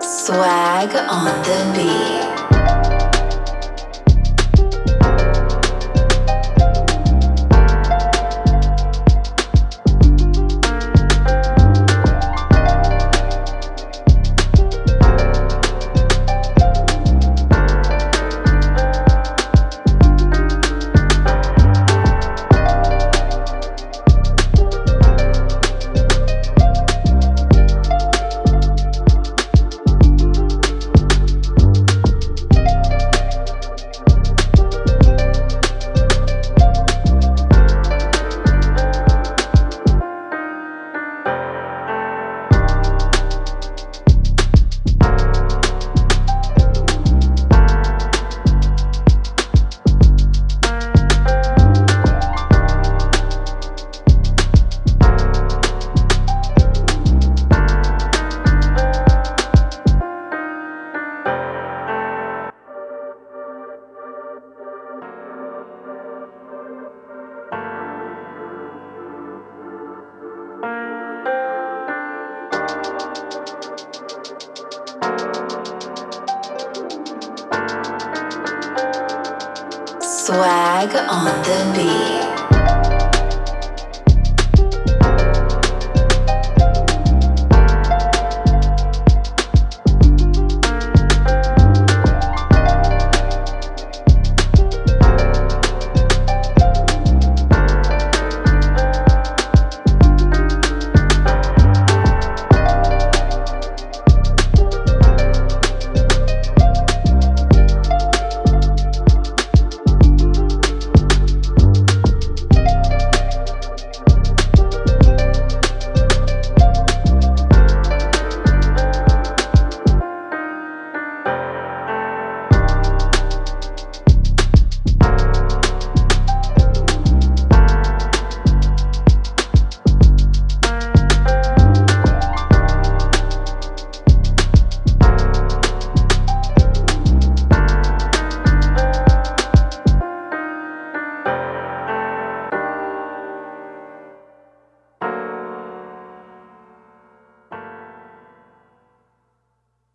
Swag on the beat. Swag on the beat.